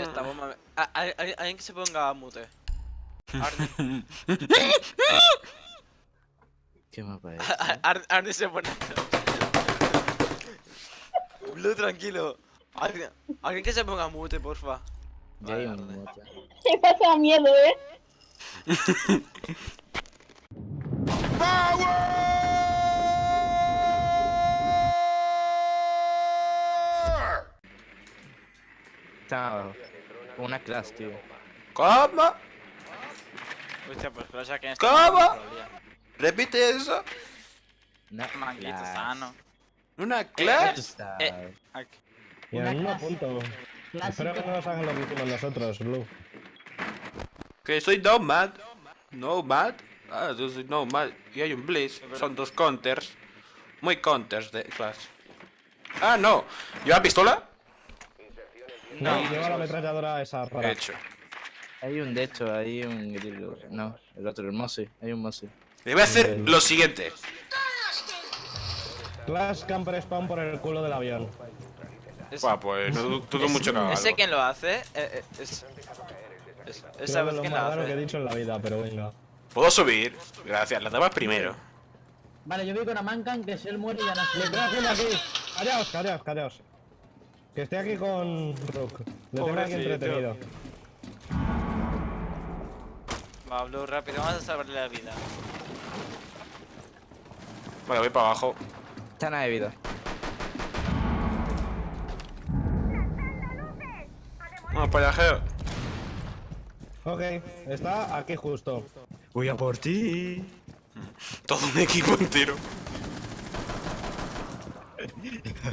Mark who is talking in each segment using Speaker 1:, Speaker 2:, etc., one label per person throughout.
Speaker 1: Esta bomba... me- Ah, hay- hay- Alguien que se ponga mute. Arne,
Speaker 2: ¿Qué mapa es?
Speaker 1: Ar- Arne se pone... Blue, tranquilo. Alguien, alguien que se ponga mute, porfa.
Speaker 2: Ya hay un mapa.
Speaker 3: Me pasa miedo, ¿eh?
Speaker 2: Está Con una clase, tío.
Speaker 4: ¿Cómo?
Speaker 1: Hostia, pues pero ya que en
Speaker 4: ¿Cómo? Repite eso.
Speaker 2: Una
Speaker 1: Manguito
Speaker 2: clase.
Speaker 1: sano.
Speaker 4: ¿Una
Speaker 2: Tú
Speaker 4: clase?
Speaker 2: sabes.
Speaker 1: Eh, Aquí.
Speaker 5: Y en el mismo punto.
Speaker 3: Clásico.
Speaker 5: Espero que no nos hagan lo que hicimos nosotros, Blue.
Speaker 4: Que soy Nomad. Nomad. Ah, yo soy Nomad. Y hay un Blitz. Son dos counters. Muy counters de clase. Ah, no. ¿Lleva pistola?
Speaker 5: No,
Speaker 1: No,
Speaker 5: lleva la ametralladora esa rara.
Speaker 4: Hecho.
Speaker 2: Hay un de hecho, hay un. No, el otro, el Mossy. Hay un Mossy.
Speaker 4: Le voy a hacer lo siguiente.
Speaker 5: Clash camper spawn por el culo del avión.
Speaker 1: Es-
Speaker 4: Buah, pues no du- dudo mucho que
Speaker 1: ¿Ese quién lo hace? Eh, eh, es... es- ¿Esa vez
Speaker 5: es lo raro que he
Speaker 1: hace?
Speaker 5: dicho en la vida, pero venga.
Speaker 4: ¿Puedo subir? Gracias, las damas primero.
Speaker 3: Vale, yo voy con Amankan, que si él muere ya no
Speaker 5: Le haciendo aquí. Callaos, callaos, callaos. Que estoy aquí con Rook. Le tengo aquí entretenido.
Speaker 1: Va, Blue, rápido, vamos a salvarle la vida.
Speaker 4: Vale, voy para abajo.
Speaker 2: Está nada de vida.
Speaker 4: Vamos para allá, Geo.
Speaker 5: Ok, está aquí justo.
Speaker 2: Voy a por ti.
Speaker 4: Todo un equipo entero.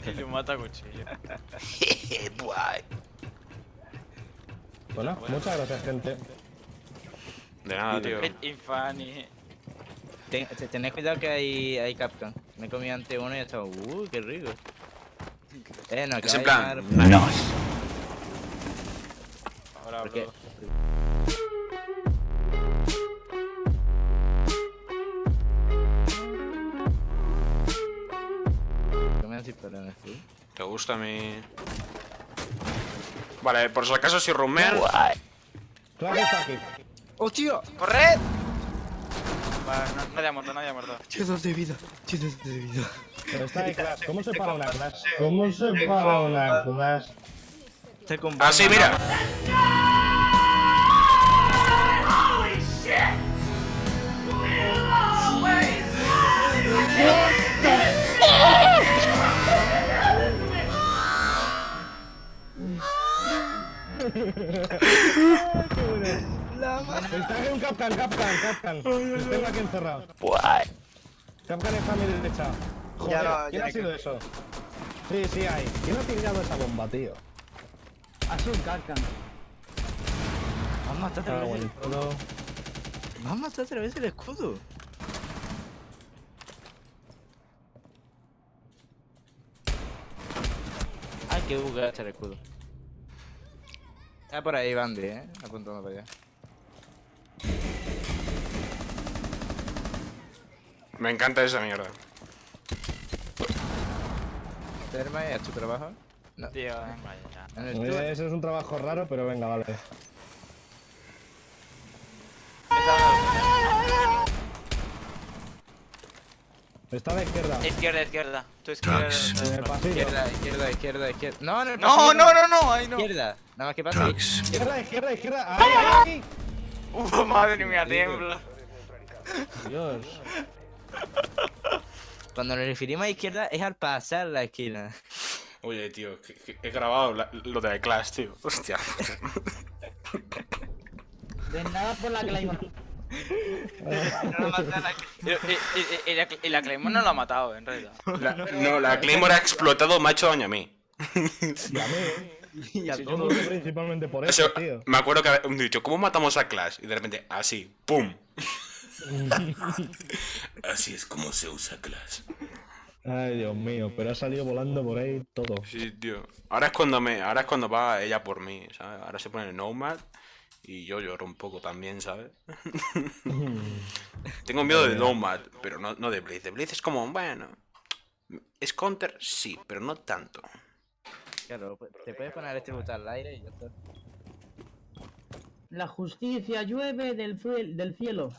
Speaker 1: Y lo mata cuchillo.
Speaker 5: Bueno, muchas gracias, gente.
Speaker 4: De nada, tío.
Speaker 1: Infani.
Speaker 2: Ten, te- tened cuidado que hay, hay Capcom. Me he comido ante uno y estaba, uh, qué rico. Eh, no, que
Speaker 4: Es en plan.
Speaker 1: Ahora,
Speaker 2: ¿Por
Speaker 4: ¿Te gusta mi...? Vale, por si acaso si rumean...
Speaker 2: ¡Oh, tío!
Speaker 1: ¡Corred! Vale, no, nadie ha muerto, nadie ha muerto.
Speaker 2: Tienes de vida, de vida.
Speaker 5: Pero está ahí Clash. ¿Cómo se para una Clash? ¿Cómo se para una Clash?
Speaker 2: Está con
Speaker 4: Ah, sí, mira.
Speaker 5: Capcan, Capcan, Capcan. Los tengo aquí encerrados. Capcan está a mi derecha. Joder,
Speaker 1: lo-
Speaker 5: ¿quién
Speaker 1: ya
Speaker 5: ha sido eso? Sí, sí hay. ¿Quién ha tirado esa bomba, tío?
Speaker 3: Ha sido un Kankan.
Speaker 2: Vamos a matar otra
Speaker 5: Ah,
Speaker 2: vez
Speaker 5: bueno,
Speaker 2: el... Vamos a matar otra vez el escudo. Ay, que está el escudo. Está por ahí Bandy, eh. Apuntando para allá.
Speaker 4: Me encanta esa mierda.
Speaker 2: Terma, ¿es tu trabajo? No.
Speaker 1: Tío, venga
Speaker 2: el tuyo.
Speaker 5: Ese es un trabajo raro, pero venga, vale. Está a la izquierda.
Speaker 1: Izquierda, izquierda. Tu izquierda.
Speaker 5: En el pasillo.
Speaker 2: Izquierda, izquierda, izquierda, izquierda. No, en el
Speaker 1: No,
Speaker 2: pasillo
Speaker 1: no, no, no, ahí no.
Speaker 2: Izquierda. Nada más que pasa.
Speaker 5: Izquierda, izquierda, izquierda. ¡Ahí, ahí!
Speaker 1: Uh, madre mía, tiembla.
Speaker 5: Dios.
Speaker 2: Cuando nos referimos a izquierda es al pasar la esquina.
Speaker 4: Oye, tío, que- que he grabado la- lo de la clase, tío. Hostia.
Speaker 3: De nada por la Claymore.
Speaker 1: La- Y, y- y- y la, Claymore no lo ha matado, en realidad.
Speaker 4: La- no, la Claymore ha explotado, hecho daño a mí.
Speaker 5: Y a mí.
Speaker 2: Y a
Speaker 5: Sí,
Speaker 2: todos.
Speaker 5: principalmente por
Speaker 4: O
Speaker 5: eso,
Speaker 4: sea,
Speaker 5: tío.
Speaker 4: me acuerdo que había dicho, ¿cómo matamos a Clash? Y de repente, así, ¡pum! así es como se usa Clash.
Speaker 5: Ay, Dios mío, pero ha salido volando por ahí todo.
Speaker 4: Sí, tío. Ahora es cuando me, ahora es cuando va ella por mí, ¿sabes? Ahora se pone el Nomad y yo lloro un poco también, ¿sabes? Tengo miedo de Nomad, pero no, no de Blitz. De Blitz es como, bueno. ¿Es counter? Sí, pero no tanto.
Speaker 2: Claro, pues, te puedes poner el tributo al aire y ya está.
Speaker 3: La justicia llueve del cielo.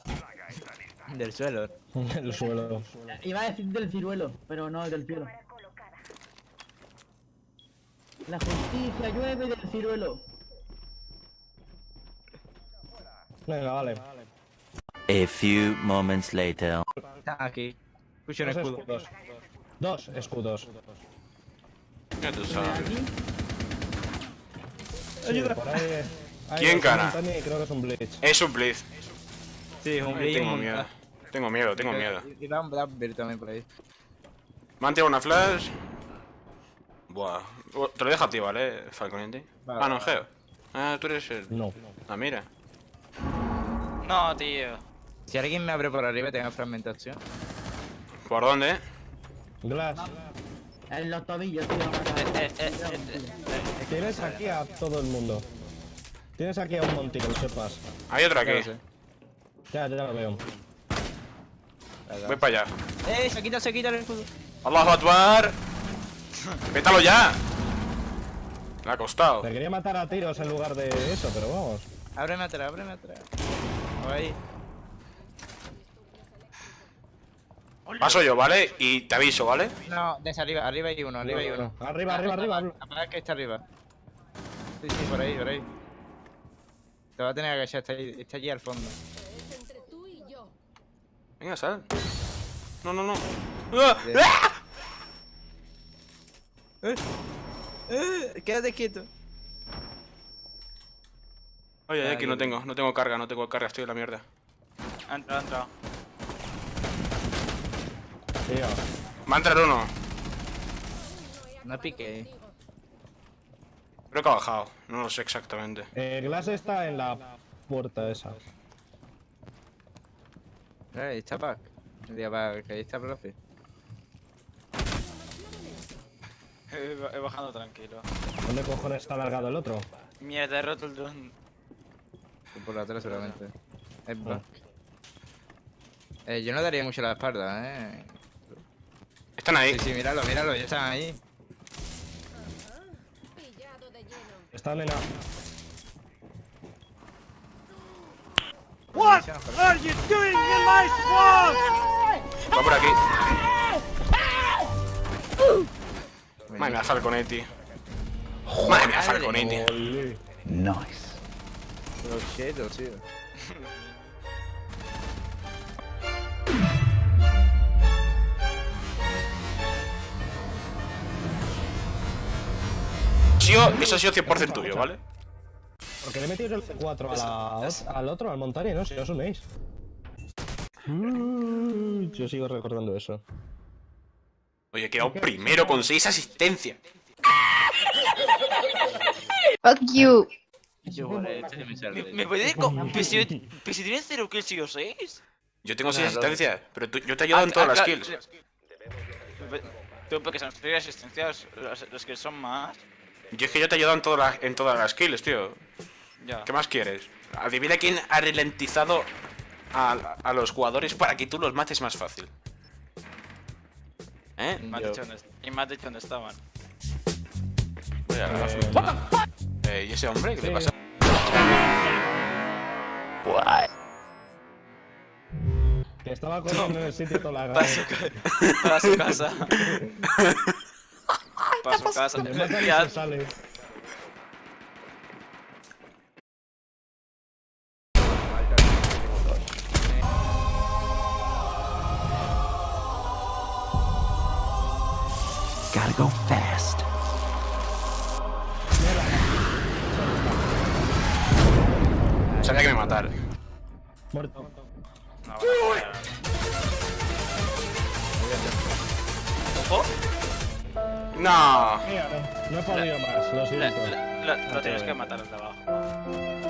Speaker 2: Del suelo.
Speaker 5: El suelo.
Speaker 3: Iba a decir del ciruelo, pero no del cielo. La justicia llueve del ciruelo.
Speaker 5: Venga, vale.
Speaker 6: A few moments later.
Speaker 2: Está aquí. Escucho un
Speaker 5: Dos
Speaker 2: escudo.
Speaker 5: escudos. Dos escudos.
Speaker 4: Ya tú
Speaker 3: ¿De
Speaker 4: sabes.
Speaker 5: Sí, ahí
Speaker 4: ¿Quién gana?
Speaker 5: creo que es un Blitz.
Speaker 4: Es un blitz.
Speaker 2: Sí, es un brillo.
Speaker 4: tengo miedo. Tengo miedo, tengo miedo.
Speaker 2: Y un Blackbeard también por ahí.
Speaker 4: Me han tirado una flash. Buah. Oh, Te lo dejo a ti, ¿vale, Falconiente?
Speaker 2: Vale,
Speaker 4: Ah, no. Geo. Ah, tú eres el...
Speaker 5: No.
Speaker 4: Ah, mira.
Speaker 1: No, tío.
Speaker 2: Si alguien me abre por arriba, tengo fragmentación.
Speaker 4: ¿Por dónde, eh?
Speaker 5: Glass.
Speaker 3: En los tobillos, tío.
Speaker 1: Eh, eh, eh, eh,
Speaker 5: Tienes aquí a todo el mundo. Tienes aquí a un lo sepas.
Speaker 4: Hay otro aquí.
Speaker 2: sé.
Speaker 5: Ya, ya lo veo.
Speaker 4: Voy para allá.
Speaker 2: ¡Eh! Se quita, se quita el escudo.
Speaker 4: ¡Allahu Akbar! ¡Pétalo ya! Le ha costado.
Speaker 5: Te quería matar a tiros en lugar de eso, pero vamos.
Speaker 2: Ábreme atrás, ábreme atrás. Ahí.
Speaker 4: Paso yo, ¿vale? Y te aviso, ¿vale?
Speaker 2: No, desde arriba, arriba hay uno, arriba hay uno.
Speaker 5: Arriba, arriba, arriba.
Speaker 2: Apaga que está arriba. Sí, sí, por ahí, por ahí. Te va a tener que agachar, está, ahí, está allí al fondo.
Speaker 7: entre tú y yo.
Speaker 4: Venga, sal. No, no, no. ¡Ah! ¡Ah!
Speaker 2: ¡Eh! Quédate quieto.
Speaker 4: Oye,
Speaker 2: Ah,
Speaker 4: aquí no tengo, no tengo carga, no tengo carga, estoy en la mierda.
Speaker 1: Ha entrado, ha entrado.
Speaker 5: Tío.
Speaker 4: Va a entrar uno.
Speaker 2: No pique.
Speaker 4: Creo que ha bajado, no lo sé exactamente.
Speaker 5: Eh, Glass está en la puerta esa.
Speaker 2: Ahí está Pac. Ahí está profe.
Speaker 1: He, he bajado tranquilo.
Speaker 5: ¿Dónde cojones está alargado el otro?
Speaker 1: Mierda, he roto el dron.
Speaker 2: Por la atrás seguramente. Es Pac. Eh, yo no daría mucho la espalda, eh.
Speaker 4: Están ahí.
Speaker 2: Sí, sí, míralo, míralo, ya están ahí.
Speaker 7: Pillado de lleno.
Speaker 5: Está nena.
Speaker 4: Va por aquí. Madre mía, Falconetti. Madre mía, Falconetti.
Speaker 2: Los chetos, tío.
Speaker 4: Tío, eso ha sido 100% tuyo, ¿vale?
Speaker 5: Porque le he metido el C4 a la, al otro, al montaña, ¿no? Si os unéis. Mm, Yo sigo recordando eso.
Speaker 4: Oye, he quedado primero con 6 asistencias.
Speaker 8: Fuck you.
Speaker 2: Yo, este se me
Speaker 1: ¿Me, me puede pero si, tienes 0 kills y yo 6?
Speaker 4: Yo tengo 6
Speaker 2: Claro.
Speaker 4: asistencias, pero tú- yo te he ayudado en todas las kills.
Speaker 1: Tú, porque son 6 asistencias, las, las que son más.
Speaker 4: Yo es que yo te he ayudado en todas las, en todas las kills, tío.
Speaker 1: Ya.
Speaker 4: ¿Qué más quieres? Adivina quién ha ralentizado a, a los jugadores para que tú los mates más fácil. ¿Eh?
Speaker 1: Me dicho y me has dicho dónde estaban.
Speaker 4: Voy a la
Speaker 5: Eh.
Speaker 4: Eh, ¿Y ese hombre? ¿Qué le
Speaker 5: Sí.
Speaker 4: pasa?
Speaker 5: Que estaba corriendo en el sitio toda la
Speaker 1: Para su, ca- para su casa. Para su casa.
Speaker 6: Gotta go fast.
Speaker 4: Sabía que me matar.
Speaker 5: Muerto.
Speaker 1: No, bueno, Ojo.
Speaker 4: No.
Speaker 5: Mira, no, no he podido más, lo siento.
Speaker 1: la- la- Lo tienes que matar al de abajo.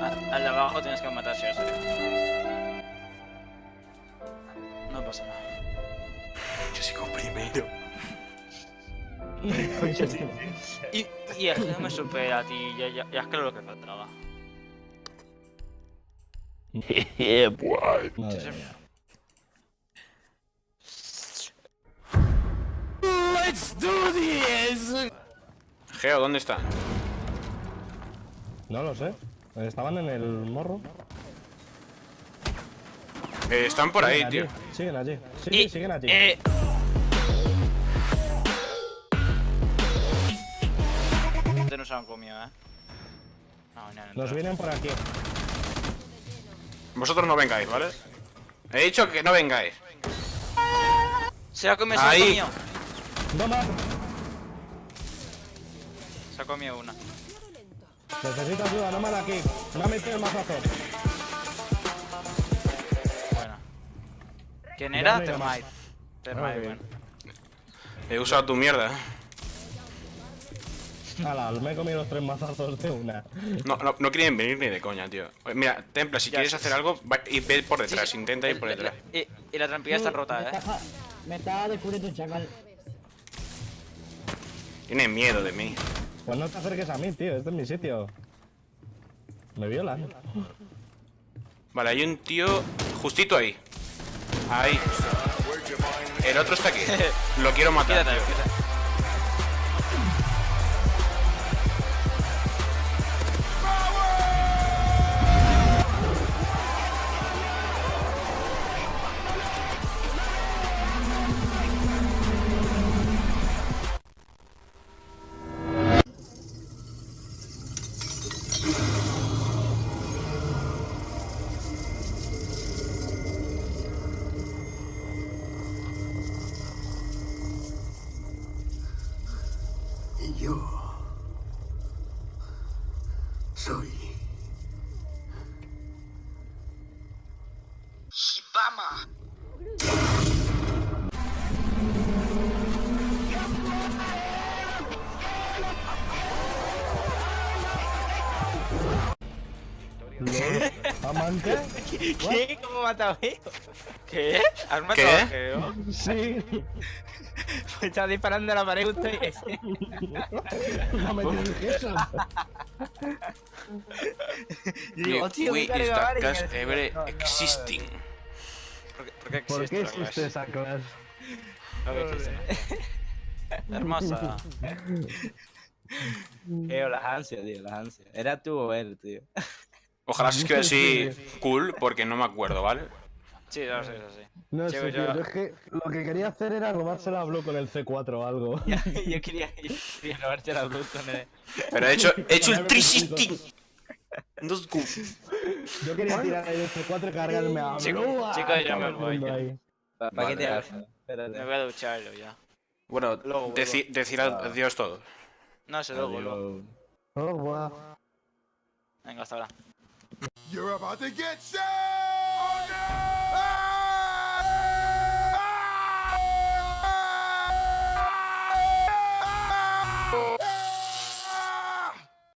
Speaker 1: A- Al de abajo tienes que matar si o sí. No pasa nada.
Speaker 4: Yo sigo primero.
Speaker 1: Y, y es que no me supera ti, ya, ya, ya es que lo que faltaba.
Speaker 6: yeah, boy.
Speaker 5: Madre mía.
Speaker 4: Geo, ¿dónde está?
Speaker 5: No lo sé. Estaban en el morro.
Speaker 4: Eh, están por ahí, tío.
Speaker 5: Siguen allí. Sí,
Speaker 1: Y-
Speaker 5: siguen allí.
Speaker 1: eh, ¿Dónde nos han comido, eh? No, no, no,
Speaker 5: Nos
Speaker 1: no.
Speaker 5: vienen por aquí.
Speaker 4: Vosotros no vengáis, ¿vale? He dicho que no vengáis.
Speaker 1: Se ha comido, se ha
Speaker 4: Ahí.
Speaker 1: comido. Se ha comido una.
Speaker 5: Necesito ayuda, no me da aquí. Me ha metido el mazazo.
Speaker 1: Bueno. ¿Quién era? Termite. Termite,
Speaker 5: Ok.
Speaker 1: bueno.
Speaker 4: He usado tu mierda.
Speaker 5: Ala, me he comido los tres mazazos de una.
Speaker 4: No, no, no quieren venir ni de coña, tío. Mira, Templa, si
Speaker 1: Ya.
Speaker 4: quieres hacer algo, va- y ve por detrás,
Speaker 1: Sí,
Speaker 4: intenta ir por
Speaker 1: El-
Speaker 4: detrás.
Speaker 1: Y, y la trampilla está
Speaker 3: Me
Speaker 1: rota, eh.
Speaker 3: está- Me está descubriendo un chacal.
Speaker 4: Tiene miedo de mí.
Speaker 5: Pues no te acerques a mí, tío. Este es mi sitio. Me violan.
Speaker 4: Vale, hay un tío justito ahí. Ahí. El otro está aquí. Lo quiero matar. Tío.
Speaker 9: Yo soy.
Speaker 2: ¿Qué? ¿Cómo a?
Speaker 1: ¿Qué? ¿Has matado
Speaker 4: ¿Qué?
Speaker 1: a Geo?
Speaker 5: Sí.
Speaker 2: Pues estaba disparando a la pared justo y...
Speaker 5: No me eso.
Speaker 2: Y digo,
Speaker 4: We,
Speaker 2: hostia,
Speaker 4: we
Speaker 2: me carga
Speaker 4: is
Speaker 2: me-
Speaker 4: ever existing.
Speaker 1: ¿Por qué, por qué
Speaker 5: ¿Por
Speaker 1: existe
Speaker 5: esa clase?
Speaker 1: Hermosa.
Speaker 2: Geo, las ansias, tío, las ansias. Era tú o él, tío.
Speaker 4: Ojalá se quede así cool, porque no me acuerdo, ¿vale?
Speaker 1: Sí, no sé, eso sí.
Speaker 5: No sé,
Speaker 1: yo.
Speaker 5: yo Es que lo que quería hacer era robársela a Blue con el C4 o algo.
Speaker 2: yo quería, yo quería robarte la luz con el...
Speaker 4: Pero he hecho, he hecho el 360. Dos cu-
Speaker 5: Yo quería tirar el C4 y cargarme a
Speaker 1: Chico-
Speaker 5: Blue. a
Speaker 1: chicos, ya
Speaker 5: todo
Speaker 1: me voy, ya.
Speaker 5: ahí.
Speaker 2: ¿Para
Speaker 4: Vale.
Speaker 2: qué te haces?
Speaker 1: Me voy a ducharlo ya.
Speaker 4: Bueno,
Speaker 1: Luego
Speaker 4: deci- decir adiós todos.
Speaker 1: No sé, luego, luego.
Speaker 5: Oh, guau.
Speaker 1: Venga, hasta ahora.
Speaker 9: You're about to get shot. Oh.